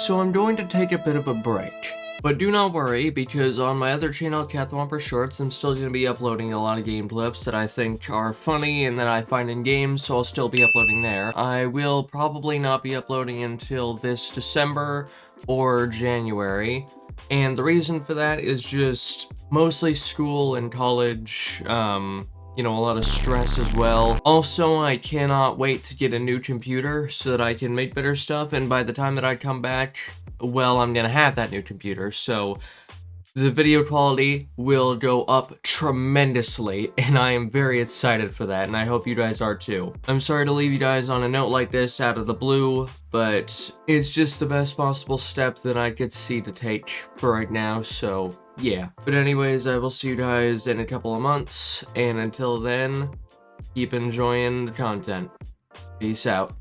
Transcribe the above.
So I'm going to take a bit of a break. But do not worry, because on my other channel, Cathwomper Shorts, I'm still going to be uploading a lot of game clips that I think are funny and that I find in games, so I'll still be uploading there. I will probably not be uploading until this December or January, and the reason for that is just mostly school and college, um, you know, a lot of stress as well. Also, I cannot wait to get a new computer so that I can make better stuff, and by the time that I come back, well, I'm gonna have that new computer, so the video quality will go up tremendously, and I am very excited for that, and I hope you guys are too. I'm sorry to leave you guys on a note like this out of the blue, but it's just the best possible step that I could see to take for right now, so yeah. But anyways, I will see you guys in a couple of months, and until then, keep enjoying the content. Peace out.